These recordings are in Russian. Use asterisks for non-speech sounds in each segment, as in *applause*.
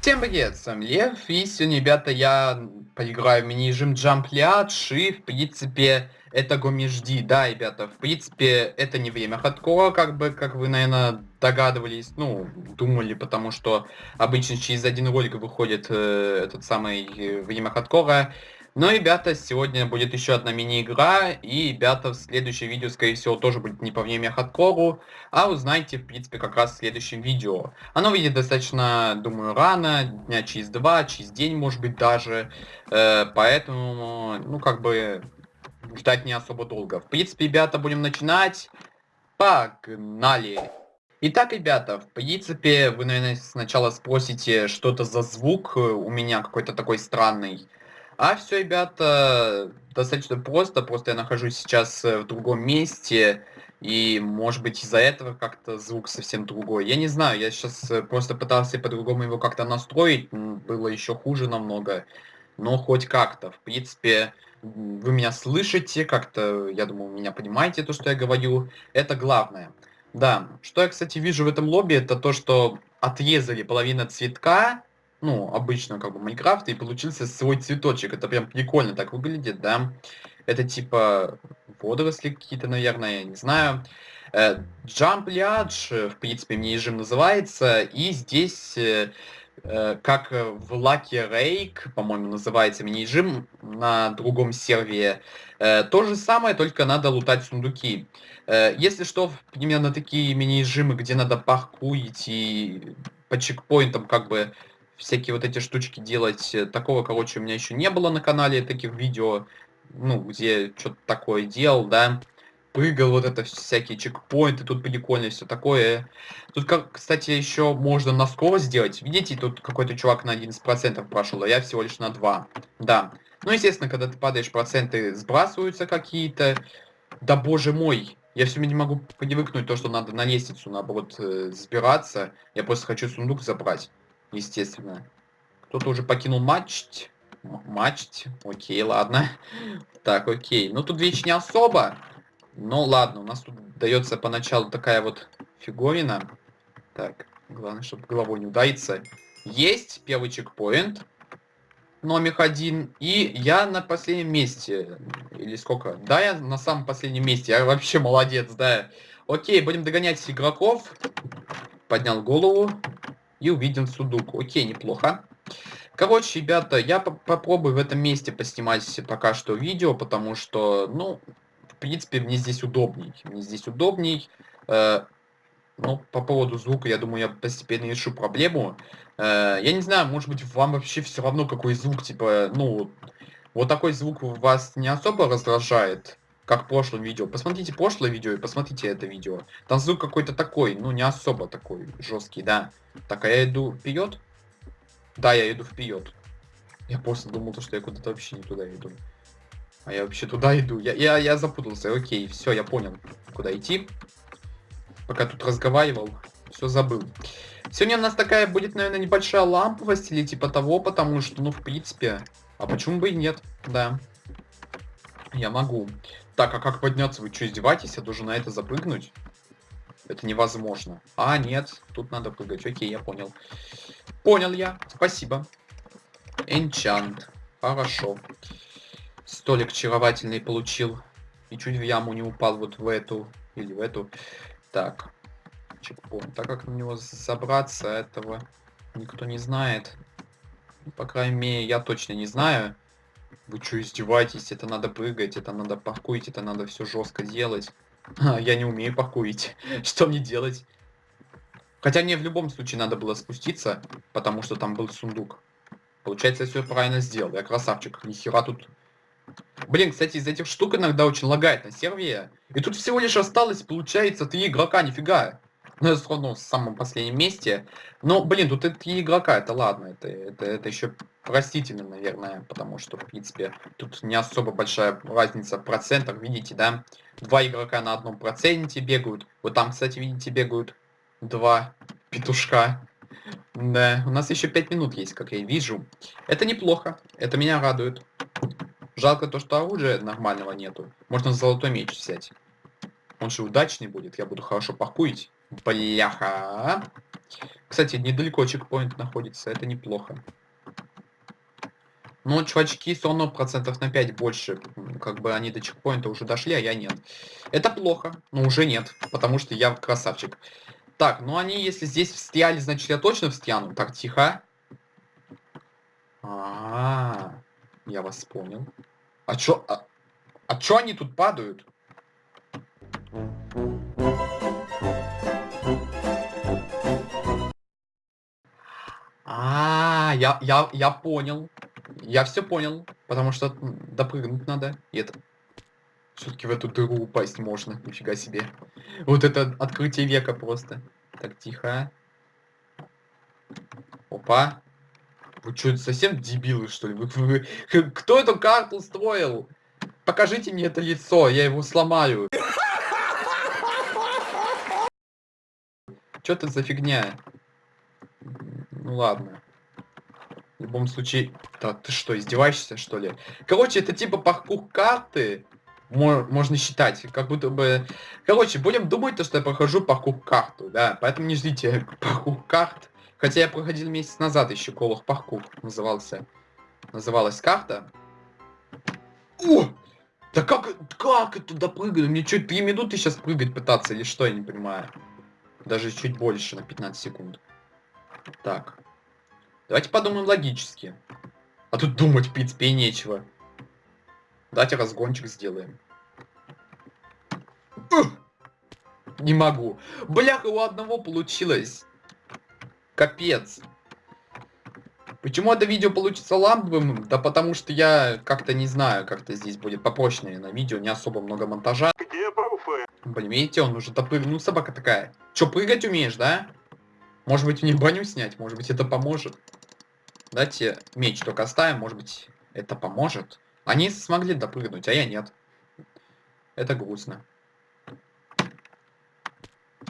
Всем привет, с вами Лев, и сегодня, ребята, я поиграю в мини-режим Jump Liage, и, в принципе, это Гомежди, да, ребята, в принципе, это не время хардкора, как бы, как вы, наверное, догадывались, ну, думали, потому что обычно через один ролик выходит э, этот самый э, время хардкора, но, ребята, сегодня будет еще одна мини-игра, и, ребята, в следующем видео, скорее всего, тоже будет не по время хардкору, а узнаете, в принципе, как раз в следующем видео. Оно выйдет достаточно, думаю, рано, дня через два, через день, может быть, даже, э, поэтому, ну, как бы, ждать не особо долго. В принципе, ребята, будем начинать. Погнали! Итак, ребята, в принципе, вы, наверное, сначала спросите, что это за звук у меня какой-то такой странный. А все, ребята, достаточно просто. Просто я нахожусь сейчас э, в другом месте. И, может быть, из-за этого как-то звук совсем другой. Я не знаю, я сейчас э, просто пытался по-другому его как-то настроить. Было еще хуже намного. Но хоть как-то. В принципе, вы меня слышите, как-то, я думаю, меня понимаете то, что я говорю. Это главное. Да, что я, кстати, вижу в этом лобби, это то, что отрезали половину цветка ну, обычно как бы Майнкрафта, и получился свой цветочек. Это прям прикольно так выглядит, да. Это типа водоросли какие-то, наверное, я не знаю. Э, Jump Liage, в принципе, мне режим называется, и здесь, э, э, как в Lucky Rake, по-моему, называется мини-режим на другом сервере, то же самое, только надо лутать сундуки. Если что, примерно такие мини-режимы, где надо паркуить и по чекпоинтам как бы всякие вот эти штучки делать. Э, такого, короче, у меня еще не было на канале таких видео, ну, где что-то такое делал, да. Прыгал вот это всякие чекпоинты, тут прикольно все такое. Тут, как, кстати, еще можно на скорость сделать. Видите, тут какой-то чувак на 11% прошел, а я всего лишь на 2. Да. Ну, естественно, когда ты падаешь, проценты сбрасываются какие-то. Да боже мой, я все не могу привыкнуть то, что надо на лестницу, наоборот, э, сбираться. Я просто хочу сундук забрать естественно. Кто-то уже покинул матч. Матч. Окей, ладно. *laughs* Так, окей. Ну, тут вещь не особо. Но ладно, у нас тут дается поначалу такая вот фигурина. Так, главное, чтобы головой не удариться. Есть первый чекпоинт. Номер один. И я на последнем месте. Или сколько? Да, я на самом последнем месте. Я вообще молодец, да. Окей, будем догонять игроков. Поднял голову и увидим судуку. Окей, неплохо. Короче, ребята, я по попробую в этом месте поснимать пока что видео, потому что, ну, в принципе, мне здесь удобней. Мне здесь удобней. Э, ну, по поводу звука, я думаю, я постепенно решу проблему. Э, я не знаю, может быть, вам вообще все равно, какой звук, типа, ну, вот такой звук вас не особо раздражает как в прошлом видео. Посмотрите прошлое видео и посмотрите это видео. Там звук какой-то такой, ну не особо такой жесткий, да. Так, а я иду вперед? Да, я иду вперед. Я просто думал, что я куда-то вообще не туда иду. А я вообще туда иду. Я, я, я запутался. Окей, все, я понял, куда идти. Пока тут разговаривал, все забыл. Сегодня у нас такая будет, наверное, небольшая ламповость или типа того, потому что, ну, в принципе, а почему бы и нет, да. Я могу. Так, а как подняться? Вы что, издеваетесь? Я должен на это запрыгнуть? Это невозможно. А, нет, тут надо прыгать. Окей, я понял. Понял я. Спасибо. Энчант. Хорошо. Столик очаровательный получил. И чуть в яму не упал вот в эту. Или в эту. Так. Чекпоинт. Так как на него забраться, этого никто не знает. По крайней мере, я точно не знаю. Вы что, издеваетесь? Это надо прыгать, это надо паркурить, это надо все жестко делать. *laughs* Я не умею паркурить. *laughs* Что мне делать? Хотя мне в любом случае надо было спуститься, потому что там был сундук. Получается, я все правильно сделал. Я красавчик. Нихера тут... Блин, кстати, из этих штук иногда очень лагает на сервере. И тут всего лишь осталось, получается, три игрока, нифига. Ну, я равно в самом последнем месте. Но, блин, тут три игрока, это ладно. Это, это, это еще простительно, наверное, потому что, в принципе, тут не особо большая разница в процентах, видите, да? Два игрока на одном проценте бегают. Вот там, кстати, видите, бегают два петушка. Да, у нас еще пять минут есть, как я вижу. Это неплохо, это меня радует. Жалко то, что оружия нормального нету. Можно золотой меч взять. Он же удачный будет, я буду хорошо пакуить. Бляха. Кстати, недалеко чекпоинт находится, это неплохо. Но чувачки все равно процентов на 5 больше. Как бы они до чекпоинта уже дошли, а я нет. Это плохо, но уже нет, потому что я красавчик. Так, ну они если здесь встряли, значит я точно встяну. Так, тихо. А, -а, -а я вас понял. А чё, а, а чё они тут падают? А, я, я, я понял. Я все понял, потому что допрыгнуть надо. И это... Все-таки в эту дыру упасть можно, нифига себе. Вот это открытие века просто. Так, тихо. Опа. Вы что, совсем дебилы, что ли? Вы, вы, кто эту карту строил? Покажите мне это лицо, я его сломаю. Что это за фигня? Ну ладно. В любом случае... Да, ты что, издеваешься, что ли? Короче, это типа паркур карты. Можно считать, как будто бы... Короче, будем думать, то, что я прохожу паркур карту, да. Поэтому не ждите *laughs* паркур карт. Хотя я проходил месяц назад еще Колох паркур назывался. Называлась карта. О! Да как, как это туда прыгаю? Мне что, 3 минуты сейчас прыгать пытаться или что, я не понимаю. Даже чуть больше, на 15 секунд. Так. Давайте подумаем логически. А тут думать, в принципе, и нечего. Давайте разгончик сделаем. Не могу. Бляха, у одного получилось. Капец. Почему это видео получится ламповым? Да потому что я как-то не знаю, как-то здесь будет попроще, на видео, не особо много монтажа. Где пруфы? Блин, видите, он уже допрыгнул. Ну, собака такая. Чё, прыгать умеешь, да? Может быть, мне баню снять? Может быть, это поможет? Давайте меч только оставим, может быть, это поможет. Они смогли допрыгнуть, а я нет. Это грустно.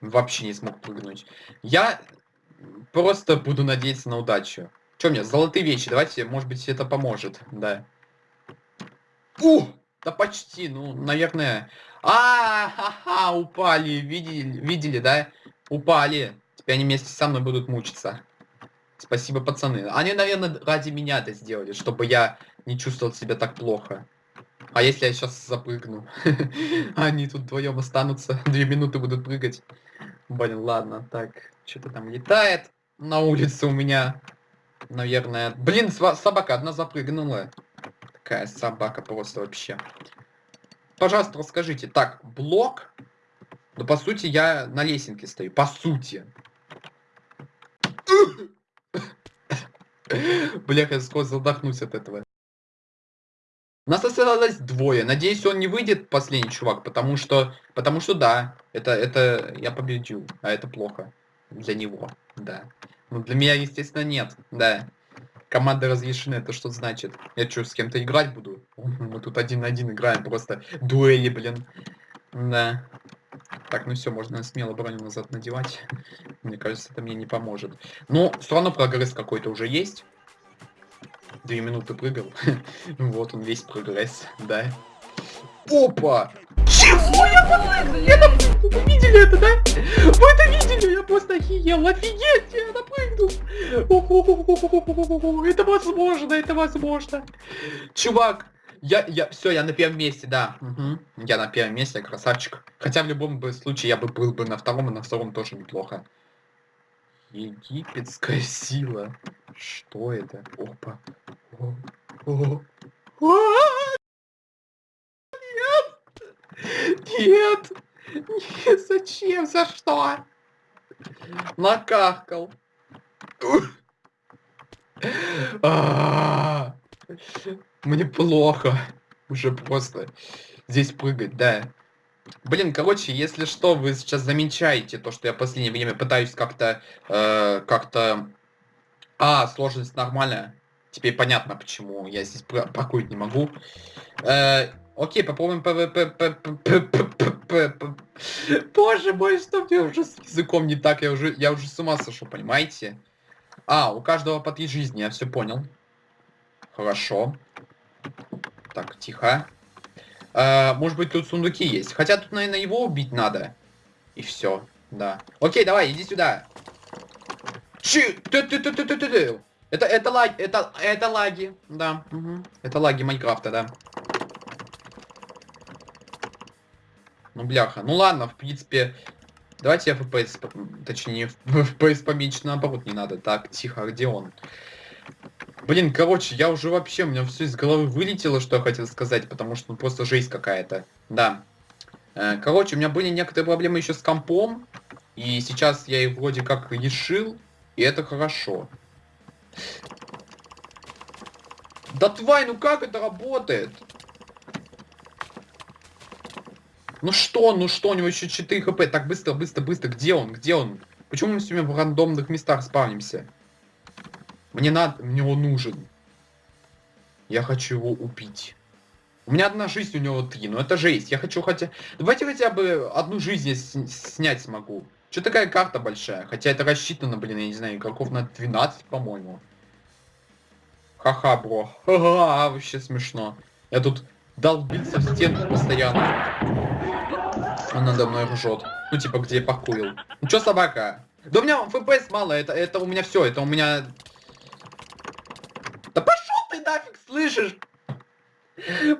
Вообще не смог прыгнуть. Я просто буду надеяться на удачу. Что мне, золотые вещи, давайте, может быть, это поможет, да. У! Да почти, ну, наверное... А, ха, ха упали, видели, видели, да? Упали. Теперь они вместе со мной будут мучиться. Спасибо, пацаны. Они, наверное, ради меня это сделали, чтобы я не чувствовал себя так плохо. А если я сейчас запрыгну? *laughs* Они тут вдвоем останутся, *laughs* две минуты будут прыгать. Блин, ладно, так, что-то там летает на улице у меня. Наверное. Блин, собака одна запрыгнула. Такая собака просто вообще. Пожалуйста, расскажите. Так, блок. Ну, по сути, я на лесенке стою. По сути. Бля, я скоро задохнусь от этого. Нас осталось двое. Надеюсь, он не выйдет, последний чувак, потому что... Потому что да, это, это я победил, а это плохо. Для него, да. Ну, для меня, естественно, нет, да. Команда разрешены, это что значит? Я что, с кем-то играть буду? Мы тут один на один играем, просто дуэли, блин. Да. Так, ну все, можно смело броню назад надевать. Мне кажется, это мне не поможет. Но все равно прогресс какой-то уже есть. Две минуты прыгал. *laughs* вот он весь прогресс, да. Опа! Чего я подпрыгнул? Вы видели это, да? Вы это видели? Я просто охиел. Офигеть, я напрыгнул. Это возможно, это возможно. Чувак, я, я, все, я на первом месте, да. Угу. Я на первом месте, красавчик. Хотя в любом бы случае я бы был бы на втором, и на втором тоже неплохо. Египетская сила. Что это? Опа. Нет! Нет! Зачем? За что? Накахкал. Мне плохо. Уже просто здесь прыгать, да. Блин, короче, если что, вы сейчас замечаете то, что я в последнее время пытаюсь как-то... Э, как-то... А, сложность нормальная. Теперь понятно, почему я здесь паркурить не могу. Э, окей, попробуем ПВП... Боже мой, что мне уже с языком не так? Я уже, я уже с ума сошел, понимаете? А, у каждого по три жизни, я все понял. Хорошо. Так, тихо. А, может быть, тут сундуки есть. Хотя тут, наверное, его убить надо. И все, да. Окей, давай, иди сюда. Чи, ты, ты, ты, ты, ты, ты. Это, это лаги, это, это лаги, да. мгм. Это лаги Майнкрафта, да. Ну, бляха. Ну ладно, в принципе, давайте я FPS, точнее, *laughs* FPS поменьше, наоборот, не надо. Так, тихо, а где он? Блин, короче, я уже вообще, у меня все из головы вылетело, что я хотел сказать, потому что ну, просто жесть какая-то. Да. Э, Короче, у меня были некоторые проблемы еще с компом, и сейчас я их вроде как решил, и это хорошо. Да тварь, ну как это работает? Ну что, ну что, у него еще 4 хп. Так, быстро, быстро, быстро. Где он? Где он? Почему мы все время в рандомных местах спавнимся? Мне надо, мне он нужен. Я хочу его убить. У меня одна жизнь, у него три. Ну это жесть. Я хочу хотя... Давайте хотя бы одну жизнь я с- снять смогу. Что такая карта большая? Хотя это рассчитано, блин, я не знаю, игроков на 12, по-моему. Ха-ха, бро. Ха-ха, вообще смешно. Я тут долбился в стенку постоянно. Он надо мной ржет. Ну, типа, где я покурил. Ну, чё собака? Да у меня FPS мало, это, это у меня все, это у меня... Да пошел ты нафиг, слышишь?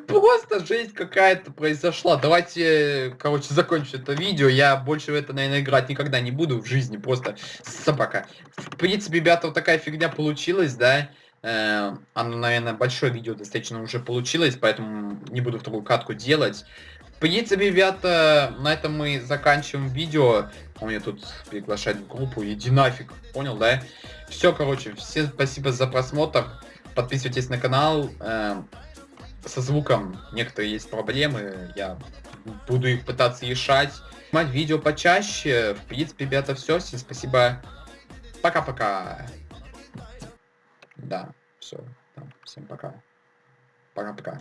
Просто жесть какая-то произошла. Давайте, короче, закончим это видео. Я больше в это, наверное, играть никогда не буду в жизни. Просто собака. В принципе, ребята, вот такая фигня получилась, да? Э, Оно, наверное, большое видео достаточно уже получилось, поэтому не буду вторую катку делать. В принципе, ребята, на этом мы заканчиваем видео. Он меня тут приглашает в группу. Иди нафиг. Понял, да? Все, короче, всем спасибо за просмотр. Подписывайтесь на канал. Э, Со звуком некоторые есть проблемы. Я буду их пытаться решать. Снимать видео почаще. В принципе, ребята, все. Всем спасибо. Пока-пока. Да, все. Всем пока. Пока-пока.